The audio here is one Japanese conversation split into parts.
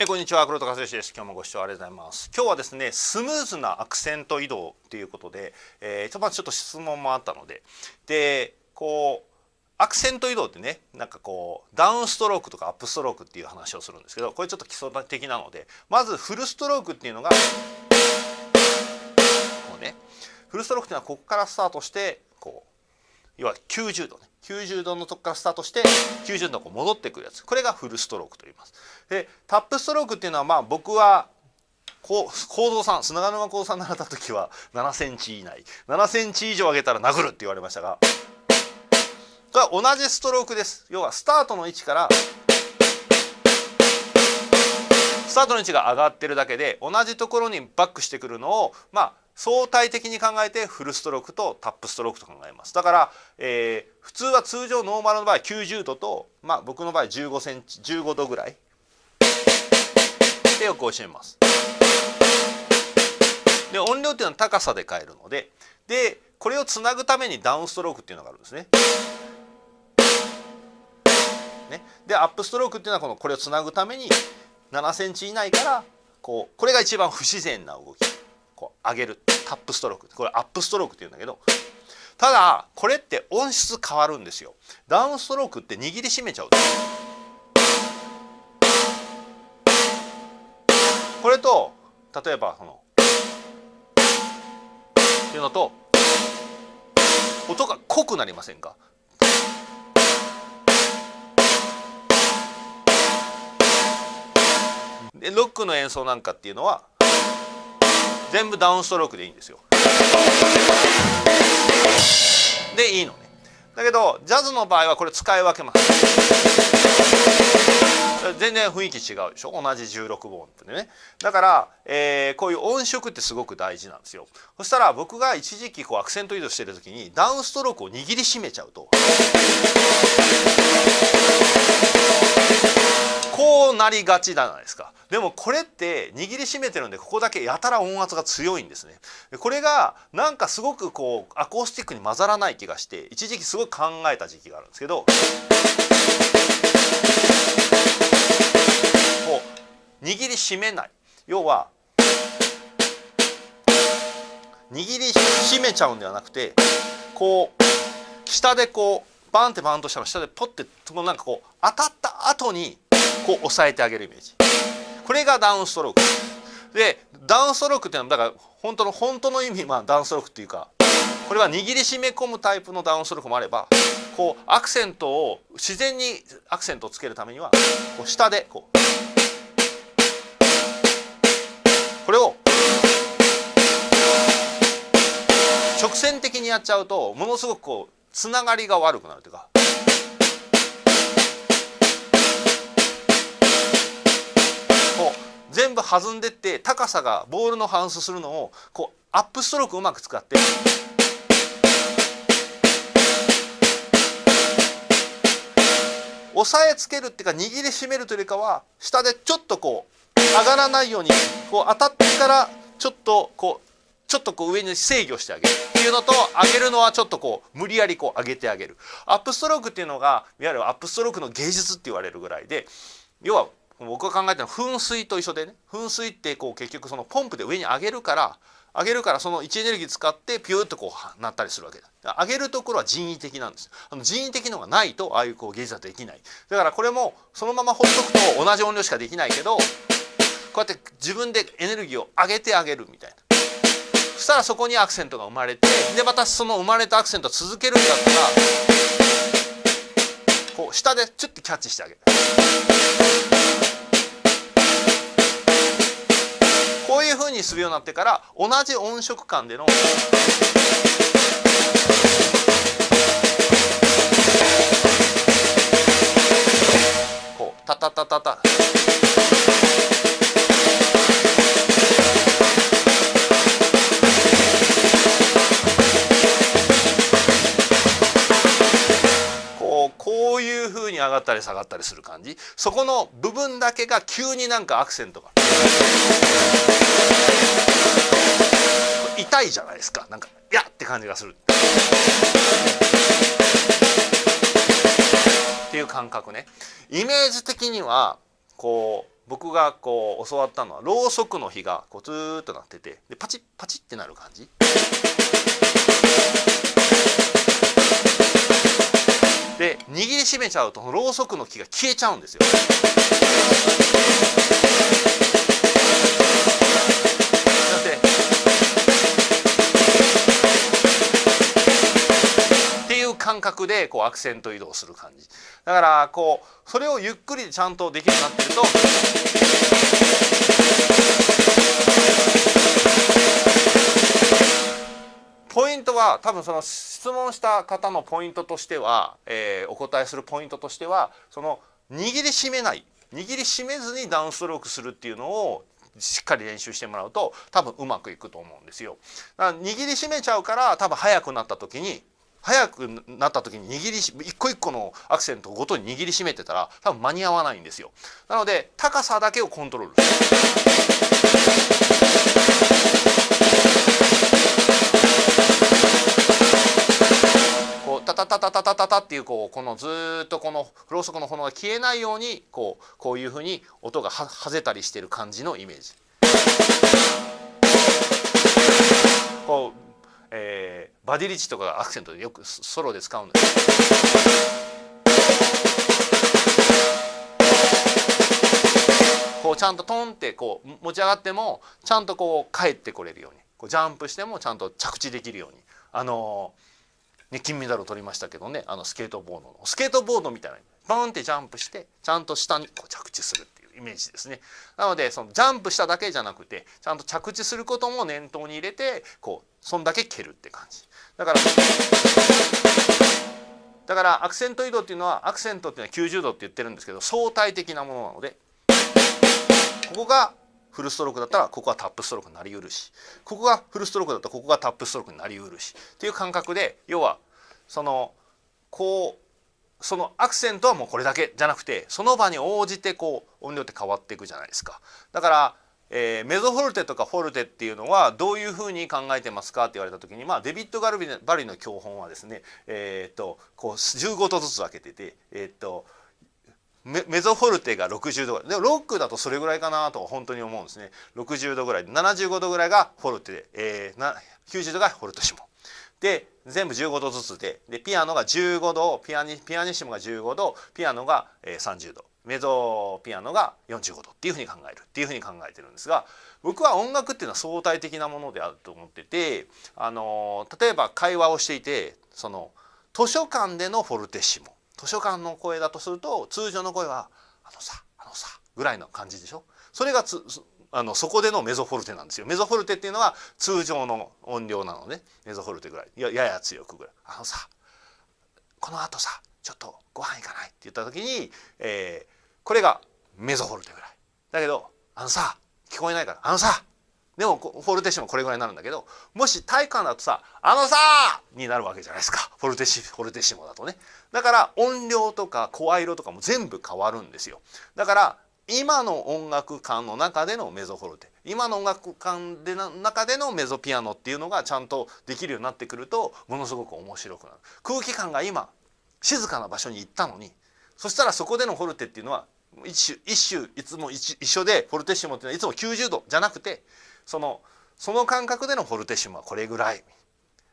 えこんにちは。黒田和義です。今日もご視聴ありがとうございます。今日はですねスムーズなアクセント移動ということで、えー、まずちょっと質問もあったので。でこうアクセント移動ってねなんかこうダウンストロークとかアップストロークっていう話をするんですけどこれちょっと基礎的なのでまずフルストロークっていうのがこうねフルストロークっていうのはここからスタートしてこう要は90度ね。90度のとこからスタートして90度こ戻ってくるやつ。これがフルストロークと言います。でタップストロークっていうのはまあ僕はこう構造さん砂川沼構造さん習った時は7センチ以内。7センチ以上上げたら殴るって言われましたが。これは同じストロークです。要はスタートの位置からスタートの位置が上がってるだけで同じところにバックしてくるのをまあ相対的に考えてフルストロークとタップストロークと考えます。だから、えー、普通は通常ノーマルの場合90度と、まあ、僕の場合15センチ15度ぐらい。でよく教えます。で音量っていうのは高さで変えるので。でこれをつなぐためにダウンストロークっていうのがあるんですね。ね。でアップストロークっていうのはこのこれをつなぐために7センチ以内からこうこれが一番不自然な動き。こう上げるタップストローク。これアップストロークって言うんだけどただこれって音質変わるんですよ。ダウンストロークって握りしめちゃう。これと例えばそのっていうのと音が濃くなりませんか？でロックの演奏なんかっていうのは全部ダウンストロークでいいんですよ。でいいのね。だけどジャズの場合はこれ使い分けます。全然雰囲気違うでしょ？同じ16音符でねだから、えー、こういう音色ってすごく大事なんですよそしたら僕が一時期こうアクセント移動してる時にダウンストロークを握りしめちゃうとこうなりがちじゃないですか。でもこれって握りしめてるんでここだけやたら音圧が強いんですね。これがなんかすごくこうアコースティックに混ざらない気がして一時期すごい考えた時期があるんですけど。こう握りしめない。要は握りしめちゃうんではなくてこう下でこうバンってバンとしたら下でポッてなんかこう当たった後にこう押さえてあげるイメージ。これがダウンストローク。でダウンストロークっていうのはだから本当の本当の意味まあダウンストロークっていうかこれは握りしめ込むタイプのダウンストロークもあればこうアクセントを自然にアクセントをつけるためにはこう下でこうこれを直線的にやっちゃうとものすごくこうつながりが悪くなるというか全部弾んでって高さがボールの反数するのをこうアップストロークうまく使って。押さえつけるっていうか握りしめるというよりかは下でちょっとこう上がらないようにこう当たってからちょっとこうちょっとこう上に制御してあげる。っていうのと上げるのはちょっとこう無理やりこう上げてあげる。アップストロークっていうのがいわゆるアップストロークの芸術って言われるぐらいで要は僕が考えたのは噴水と一緒でね。噴水ってこう結局そのポンプで上に上げるから上げるからその位置エネルギー使ってピューッとこうなったりするわけだ。上げるところは人為的なんですあの人為的のがないとああいうこう芸術はできない。だからこれもそのままほっとくと同じ音量しかできないけどこうやって自分でエネルギーを上げてあげるみたいな。そしたらそこにアクセントが生まれてでまたその生まれたアクセントを続けるんだったらこう下でチュッてキャッチしてあげる。こういうふうにするようになってから同じ音色感でのこうタタタタタ。こういうふうに上がったり下がったりする感じ。そこの部分だけが急になんかアクセントが。痛いじゃないですかなんか「やっ!」て感じがするっていう感覚ねイメージ的にはこう僕がこう教わったのはろうそくの火がこうずーっとなっててでパチッパチッってなる感じで握りしめちゃうとろうそくの木が消えちゃうんですよ。でこうアクセント移動する感じだからこうそれをゆっくりちゃんとできるようになってるとポイントは多分その質問した方のポイントとしては、えーお答えするポイントとしてはその握りしめない握りしめずにダウンストロークするっていうのをしっかり練習してもらうと多分うまくいくと思うんですよ。握りしめちゃうから多分速くなった時に速くなった時に握りし一個一個のアクセントごとに握りしめてたら多分間に合わないんですよ。なので高さだけをコントロールする。こうタタタタタタタタっていうこうこのずっとこのろうそくの炎が消えないようにこうこういうふうに音がははぜたりしてる感じのイメージ。こう、えーバディリッチとかがアクセントでよくソロで使うんです。こうちゃんとトンってこう持ち上がってもちゃんとこう帰ってこれるように。こうジャンプしてもちゃんと着地できるように。あのね、金メダルを取りましたけどね。あのスケートボードの。スケートボードみたいな。バンってジャンプしてちゃんと下にこう着地するってイメージですね。なのでそのジャンプしただけじゃなくてちゃんと着地することも念頭に入れてこうそんだけ蹴るって感じ。だからだからアクセント移動っていうのはアクセントっていうのは90度って言ってるんですけど相対的なものなのでここがフルストロークだったらここはタップストロークになりうるしここがフルストロークだったらここがタップストロークになりうるしっていう感覚で要はそのこうそのアクセントはもうこれだけじゃなくてその場に応じてこう音量って変わっていくじゃないですか。だからえーメゾフォルテとかフォルテっていうのはどういうふうに考えてますかって言われた時に、まあ、デビッド・ガルビバリの教本はですね、えーっとこう15度ずつ分けてて、えーっとメメゾフォルテが60度ぐらい。でロックだとそれぐらいかなと本当に思うんですね。60度ぐらい75度ぐらいがフォルテで、えーな90度がフォルトシモで全部15度ずつで。でピアノが15度ピアニピアニッシモが15度ピアノが、30度。メゾピアノが45度っていうふうに考える。っていうふうに考えてるんですが僕は音楽っていうのは相対的なものであると思っててあの例えば会話をしていてその図書館でのフォルテッシモ。図書館の声だとすると通常の声は「あのさあのさ」ぐらいの感じでしょ？それがつあのそこでのメゾフォルテなんですよ。メゾフォルテっていうのは通常の音量なのね。メゾフォルテぐらい。ややや強くぐらい「あのさこのあとさちょっとご飯行かない?」って言った時に、えーこれがメゾフォルテぐらい。だけど「あのさ聞こえないからあのさでもフォルテシモこれぐらいになるんだけどもし体育館だとさ「あのさ!」になるわけじゃないですか。フォルテシフォルテシモだとね。だから音量とか声色とかも全部変わるんですよ。だから今の音楽館の中でのメゾフォルテ。今の音楽館での中でのメゾピアノっていうのがちゃんとできるようになってくるとものすごく面白くなる。空気感が今静かな場所に行ったのにそしたらそこでのフォルテっていうのは一種一種いつも一一緒でフォルテッシモっていうのはいつも90度じゃなくてそのその感覚でのフォルテッシモはこれぐらい。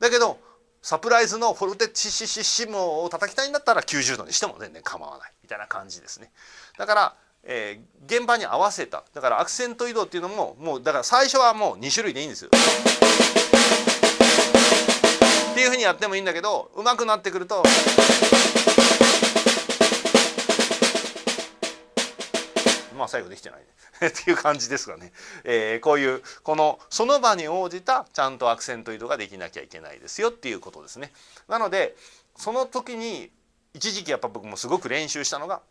だけどサプライズのフォルテッシシシシモを叩きたいんだったら90度にしても全然構わない。みたいな感じですね。だから、えー現場に合わせた。だからアクセント移動っていうのももうだから最初はもう2種類でいいんですよ。っていうふうにやってもいいんだけど上手くなってくるとまあ最後できてないね。っていう感じですがね、えーこういうこのその場に応じたちゃんとアクセント移動ができなきゃいけないですよ。っていうことですね。なのでその時に一時期やっぱ僕もすごく練習したのが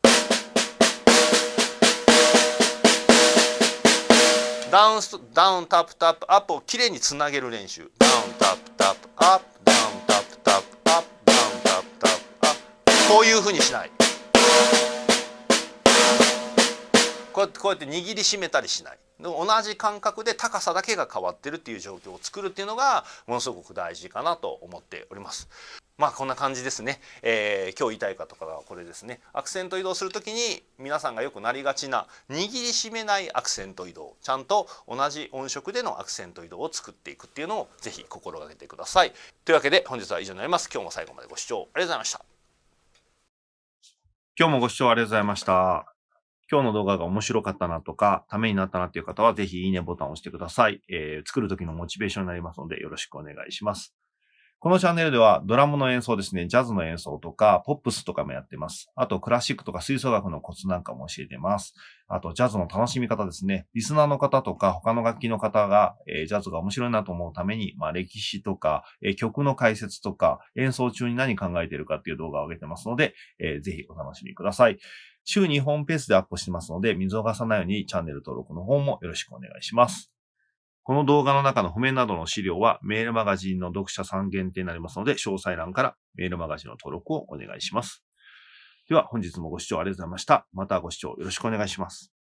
ダウンスダウンタップタップアップをきれいにつなげる練習。ダウンタップタップアップ。ダウンタップタップアップ。ダウンタップタップアップ。こういうふうにしない。こうやってこうやって握りしめたりしない。同じ感覚で高さだけが変わってるっていう状況を作るっていうのがものすごく大事かなと思っております。まあこんな感じですね、えー、今日言いたいかとかはこれですね。アクセント移動する時に皆さんがよくなりがちな握りしめないアクセント移動。ちゃんと同じ音色でのアクセント移動を作っていくっていうのをぜひ心がけてください。というわけで本日は以上になります。今日も最後までご視聴ありがとうございました。今日もご視聴ありがとうございました。今日の動画が面白かったなとか、ためになったなっていう方は、ぜひいいねボタンを押してください。えー、作る時のモチベーションになりますので、よろしくお願いします。このチャンネルではドラムの演奏ですね、ジャズの演奏とか、ポップスとかもやってます。あと、クラシックとか吹奏楽のコツなんかも教えてます。あと、ジャズの楽しみ方ですね。リスナーの方とか、他の楽器の方が、えー、ジャズが面白いなと思うために、まあ、歴史とか、えー、曲の解説とか、演奏中に何考えてるかっていう動画を上げてますので、えー、ぜひお楽しみください。週2本ペースでアップしてますので、見逃さないようにチャンネル登録の方もよろしくお願いします。この動画の中の譜面などの資料はメールマガジンの読者さん限定になりますので、詳細欄からメールマガジンの登録をお願いします。では本日もご視聴ありがとうございました。またご視聴よろしくお願いします。